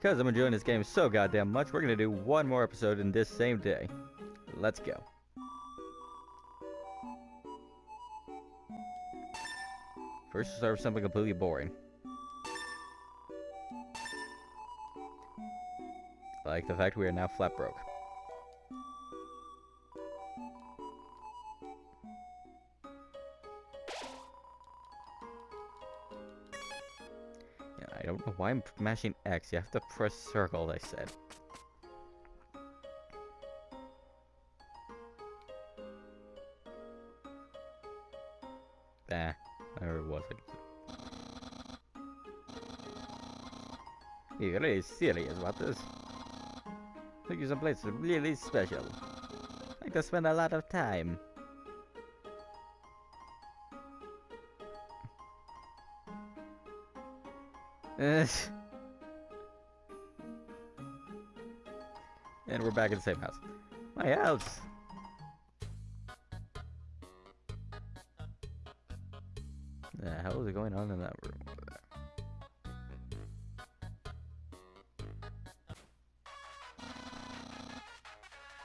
Because I'm enjoying this game so goddamn much, we're gonna do one more episode in this same day. Let's go. First, start with something completely boring. Like the fact we are now flat broke. Why I'm mashing X. You have to press circle, they said. Or was it? You're really serious about this. Took you someplace really special. Like to spend a lot of time. And we're back in the same house. My house! The hell is going on in that room over there?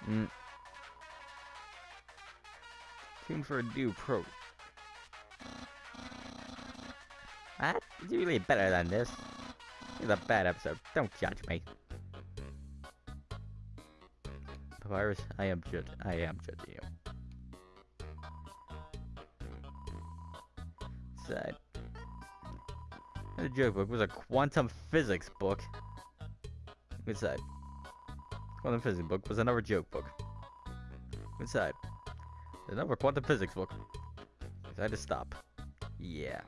Mm. Tune for a new pro. What? It's really better than this. It's a bad episode. Don't judge me. Papyrus, I am judge. I am judging you. Side. The joke book was a quantum physics book. Good side. Quantum physics book was another joke book. Good side. Another quantum physics book. I decided to stop. Yeah.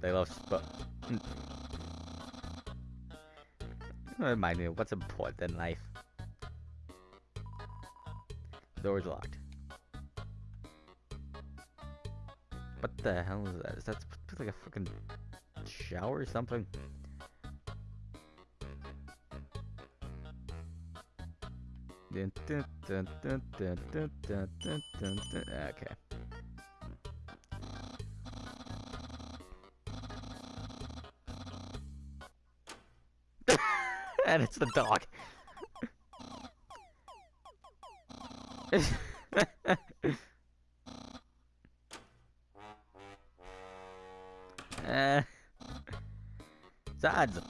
They love sp- Remind me of what's important in life. Door's locked. What the hell is that? Is that like a fucking shower or something? Dun, and it's the dog. uh, Zads,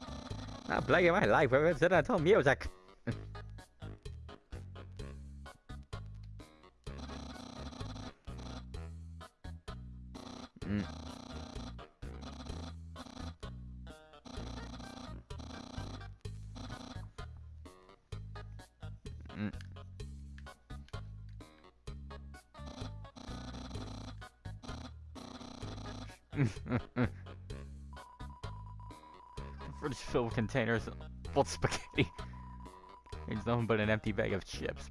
not playing my life with incidental music. Containers full of spaghetti. There's nothing but an empty bag of chips.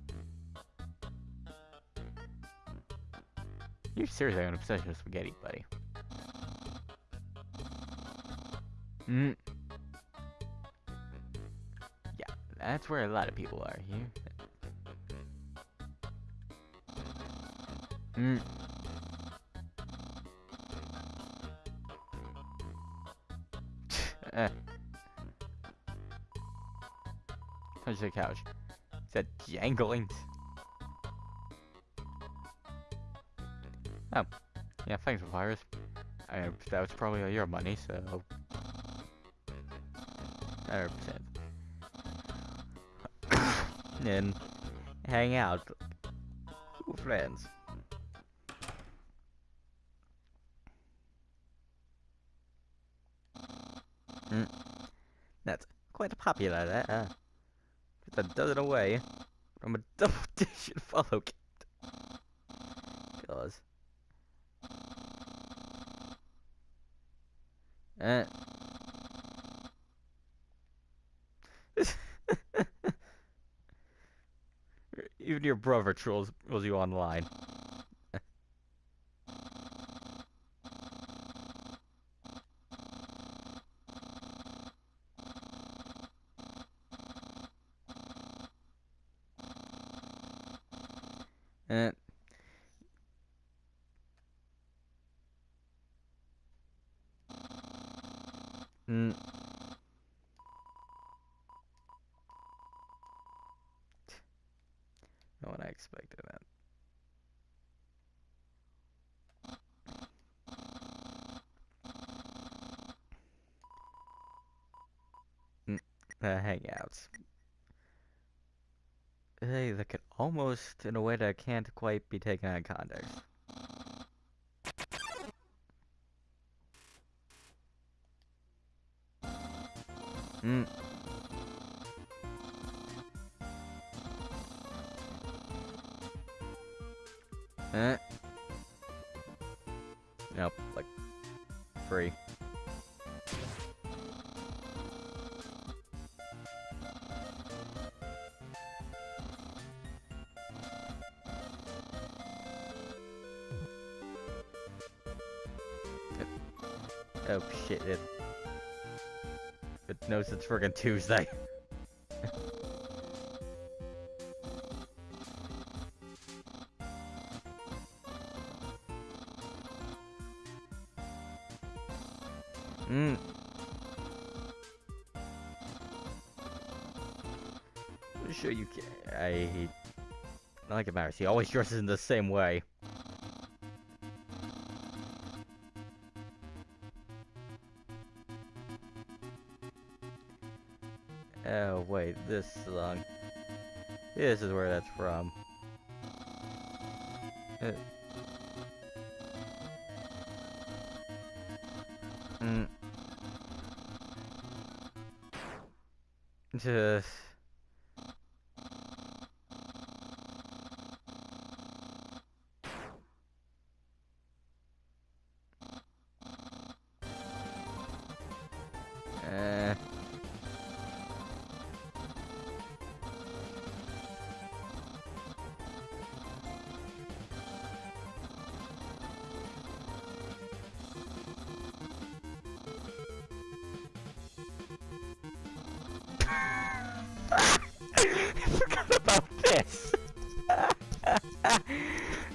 You're seriously an obsession with spaghetti, buddy. Mm. Yeah, that's where a lot of people are here. Mm. Touch the couch. Is that jangling? Oh. Yeah, thanks, Virus. I, that was probably all your money, so... 100%. and hang out with friends. Mm. That's quite popular there. Uh, a dozen away from a double digit follow count. Cause. Uh. Even your brother trolls, trolls you online. Uh, Mm. No one I expected that. Hangouts. Hey, that could almost, in a way that can't quite be taken out of context. Mm. Eh. Friggin' Tuesday. Mm. Sure you can. I like it matters. He always dresses in the same way. This song. This is where that's from. Uh. Mm. Just.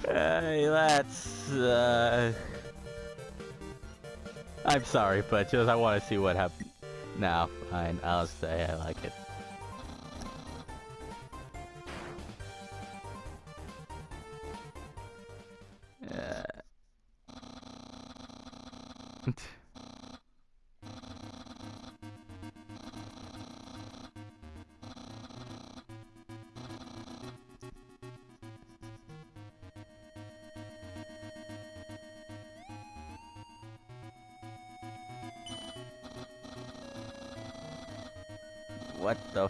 Hey, that's. Uh... I'm sorry, but just I want to see what happens. No, fine. I'll say I like it. What the?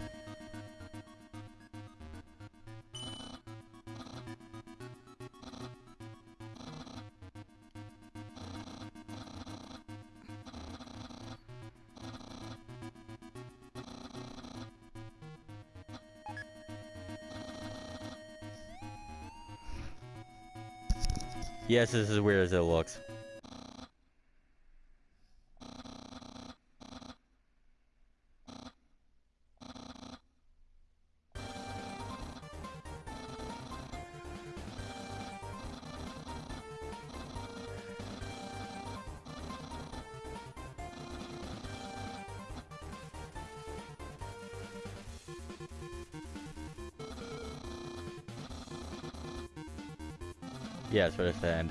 Yes, this is weird as it looks. Yeah, that's what I said.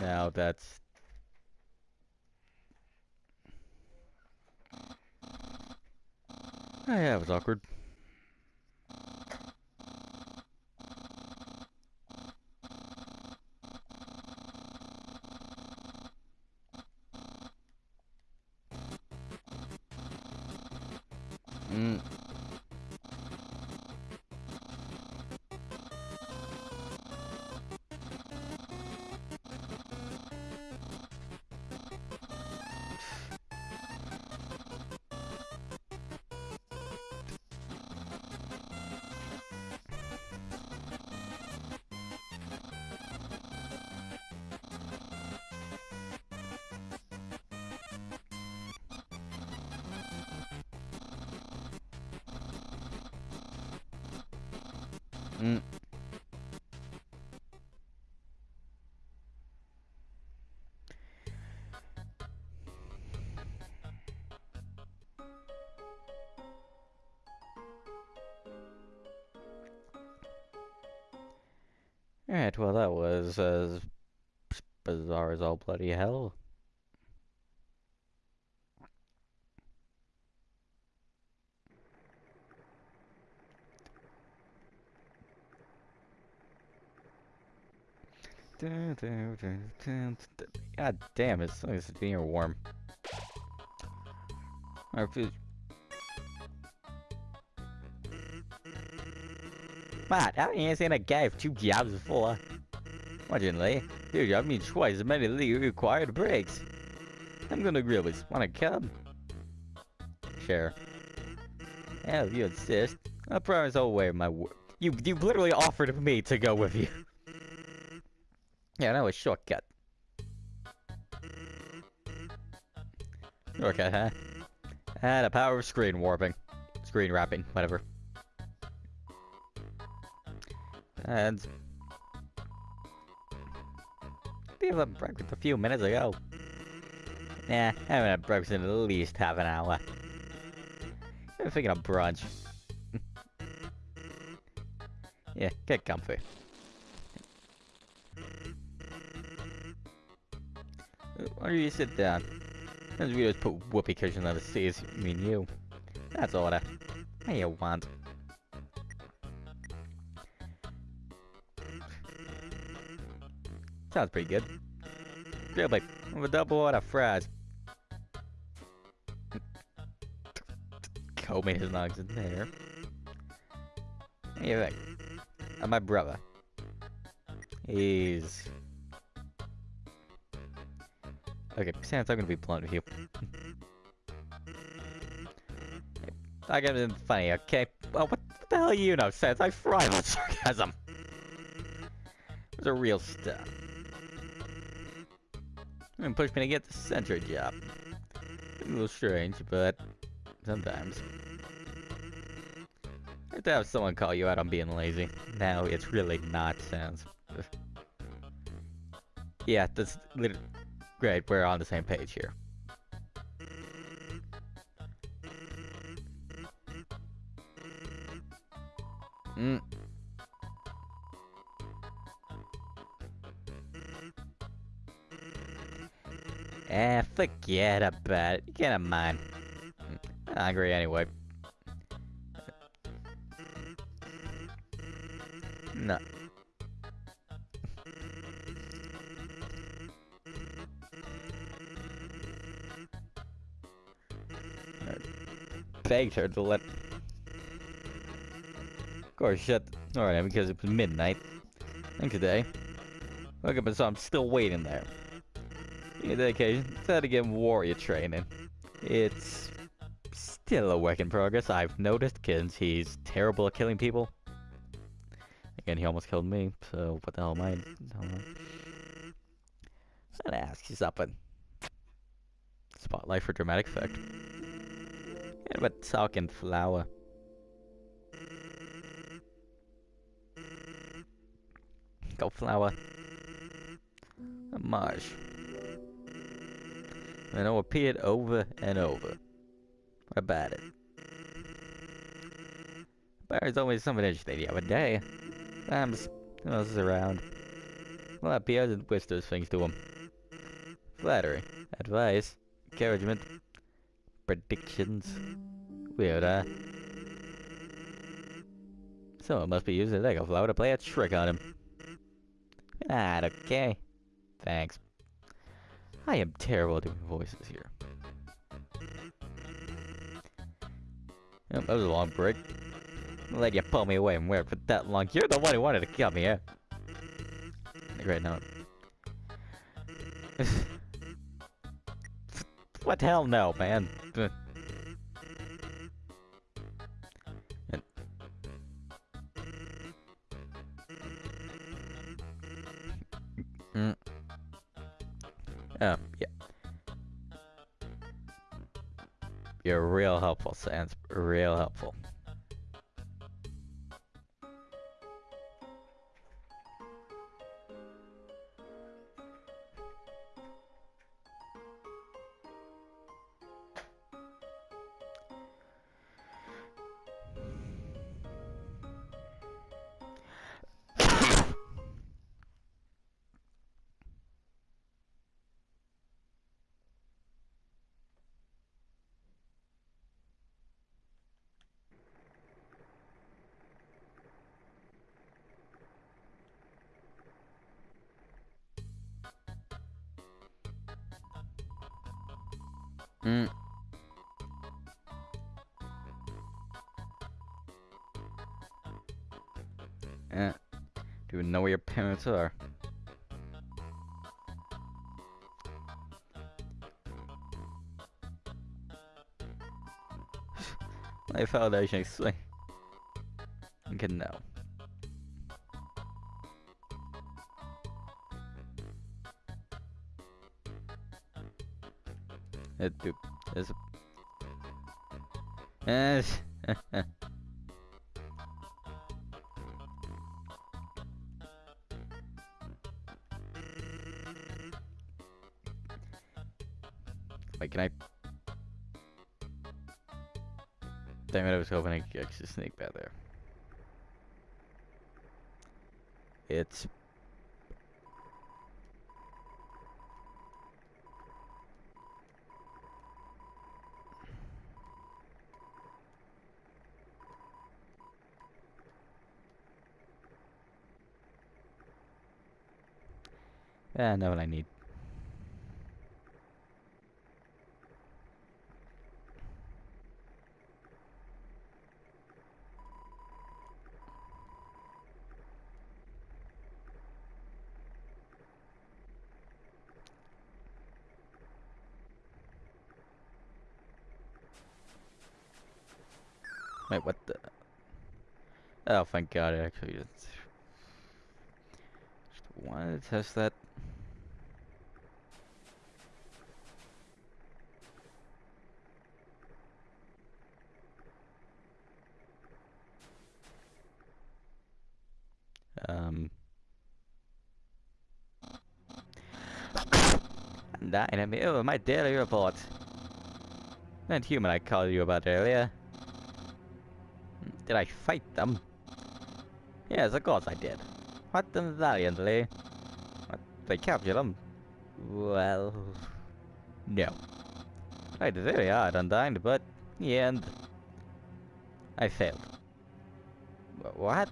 Now that's. Oh, yeah, it was awkward. Mm. Alright, well that was as bizarre as all bloody hell. God damn, it, it's, being warm. I feel Matt, how many ain't a guy with two jobs before? Fortunately, your job means twice as many legally required breaks. I'm gonna Grillby's. Wanna come? Sure. Yeah, if you insist. I promise I'll wear my work. You, you literally offered me to go with you. Yeah, that was shortcut. Shortcut, huh? Ah, the power of screen warping. Screen wrapping, whatever. And people had breakfast a few minutes ago. Nah, I haven't had breakfast in at least half an hour. I'm thinking of brunch. yeah, get comfy. Why don't you sit down? As we just put whoopee cushion on the seats, I mean you. That's all that. What you want? Sounds pretty good. Really, with a double order fries. Comey his nugs in there. Anyway, and my brother. He's... Okay, Sans, I'm gonna be blunt with you. I got it funny, okay? Well, what, the hell you know, Sans? I thrive on sarcasm. It's a real stuff. And push me to get the center job. a little strange, but sometimes. I have to have someone call you out on being lazy. Now it's really not Sans. yeah, that's great. We're on the same page here. Mm. Eh, forget about it. You can't have mine. I'm hungry anyway. No. Begged her to let... Of course, shut... Alright, because it was midnight. And today. Woke up and saw I'm still waiting there. In that occasion, decided to get warrior training. It's still a work in progress, I've noticed, because he's terrible at killing people. Again, he almost killed me, so what the hell am I? I'm gonna ask you something. Spotlight for dramatic effect. About talking flower. Go flower. A marsh. And I'll repeat it over and over. About it. But There's always something interesting the other day. Else is around? Well, appears and whispers things to him. Flattery, advice, encouragement, predictions. Weird, huh? Someone must be using a echo flower to play a trick on him. Ah, okay. Thanks. I am terrible at doing voices here. Yep, that was a long break. Let you pull me away and wear it for that long. You're the one who wanted to come here. Great note. what the hell no, man. Yeah. You're real helpful, Sans. Real helpful. Eh. Do you know where your parents are? My foundation explain. Okay, no. It do is hoping I could actually sneak back there. It's Yeah, I know what I need. Wait, what the? Oh, thank God, actually just, wanted to test that. Um. Nine, I mean, oh, my daily report. That human I called you about earlier. Did I fight them? Yes, of course I did. Them valiantly. They captured them. Well... No. I tried very hard, Undyne, but in the end... I failed. What?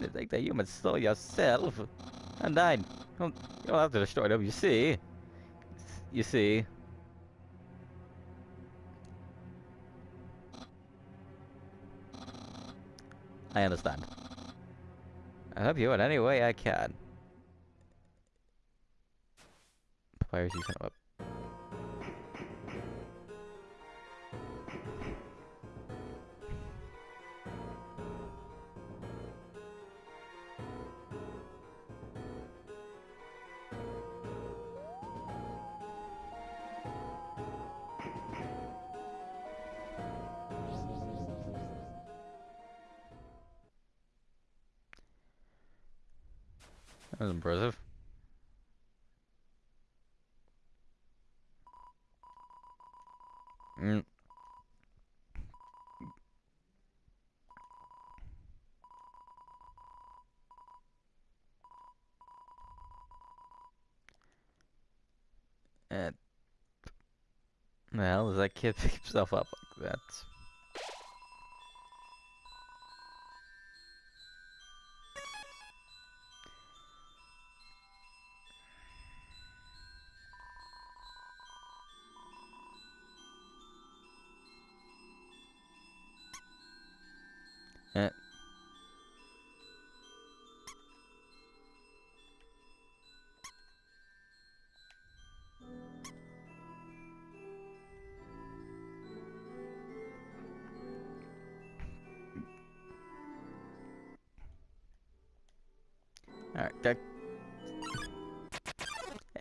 You think the humans stole yourself? Undyne, you'll, you'll have to destroy them, you see? You see? I understand. I help you in any way I can. Of a impressive. Mm. And the hell does that kid pick himself up like that?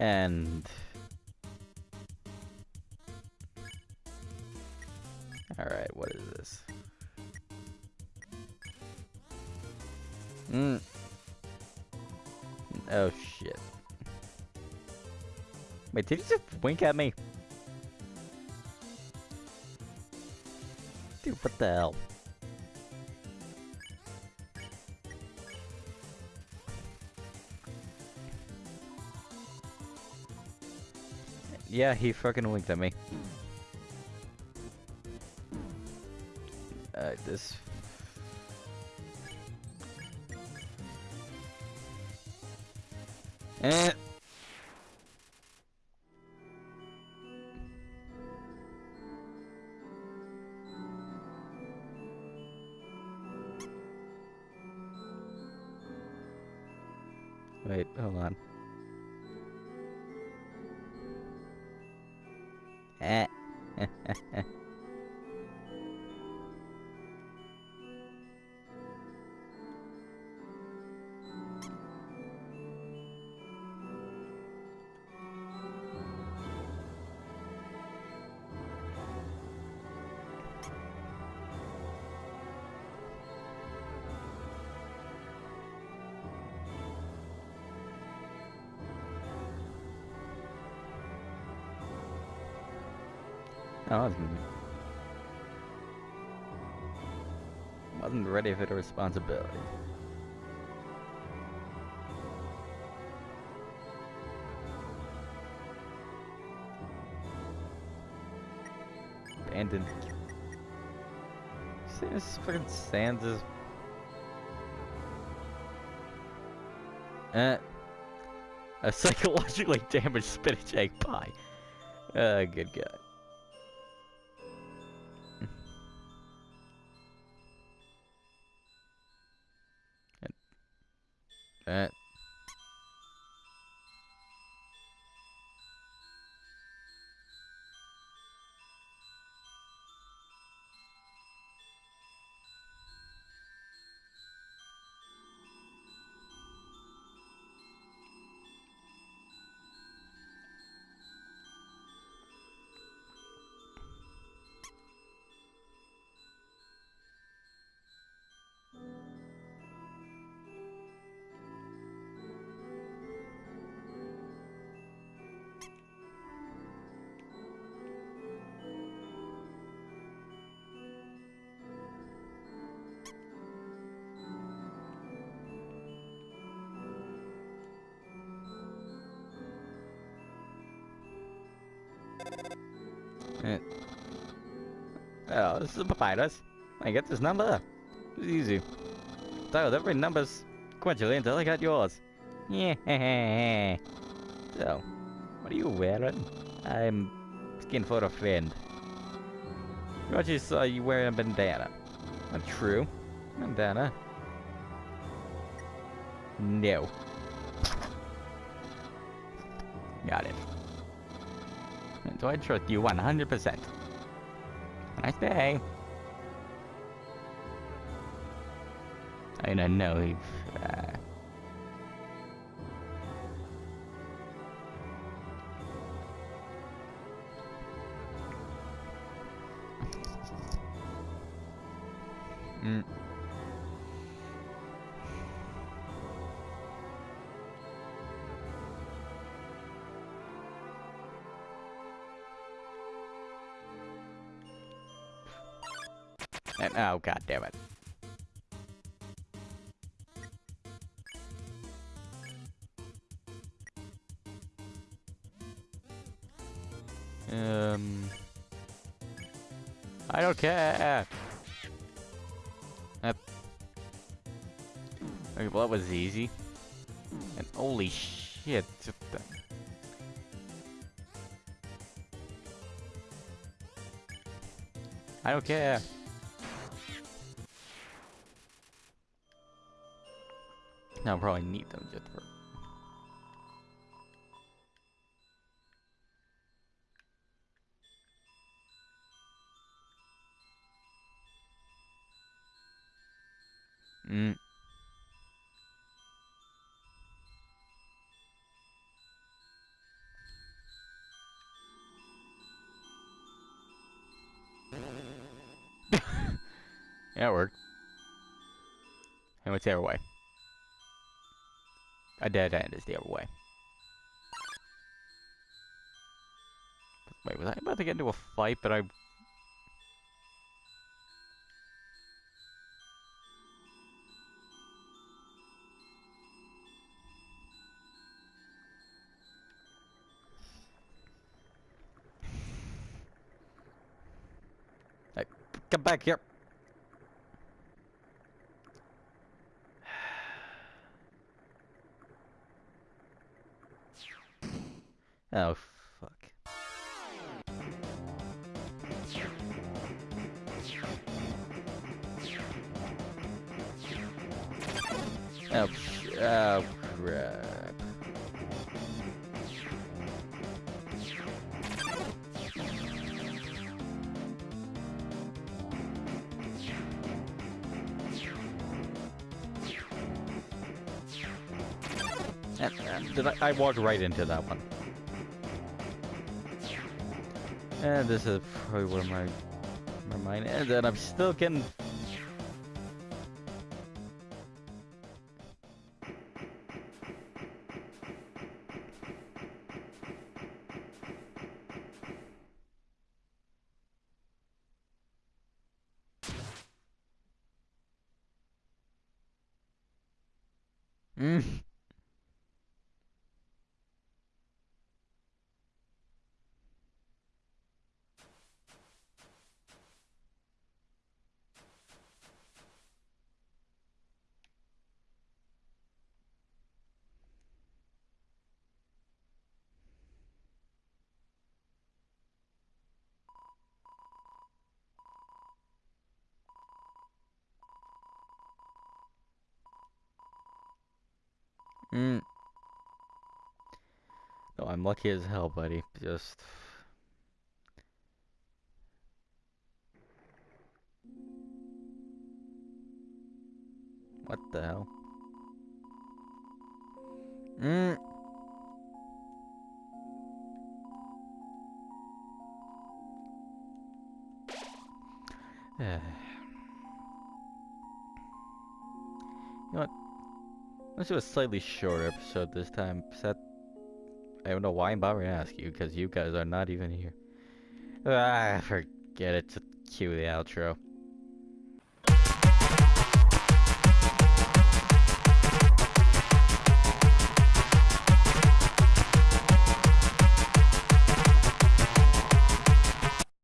And... Alright, what is this? Mm. Oh shit. Wait, did he just wink at me? Dude, what the hell? Yeah, he fucking winked at me. Uh, this Eh. I wasn't, wasn't ready for the responsibility. Abandoned. See this fucking Sans is. Uh, a psychologically damaged spinach egg pie. Uh, good guy. Uh, Eh. Oh, this is a papyrus. I get this number. It's easy. So every number's sequentially until I got yours. Yeah. So, what are you wearing? I'm skin for a friend. Just saw you wearing a bandana. Not true. Bandana. No. Got it. So I trust you 100%. Nice day. I don't know if... Uh... Mm. And, oh, god damn it. Um... I don't care! That... Okay, well, that was easy. And holy shit. I don't care. Now I'll probably need them just for... Mm. yeah, it worked. And what's the other way? A dead end is the other way. Wait, was I about to get into a fight, but I... Hey, come back here. Oh, fuck. Oh, oh crap. Did I, I walked right into that one. And this is probably where my my mind ends, and I'm still getting. Mm. No, I'm lucky as hell, buddy. Just. What the hell? Mm. you know what? Let's do a slightly shorter episode this time. Set. I don't know why I'm bothering to ask you, because you guys are not even here. Ah, forget it. To cue the outro.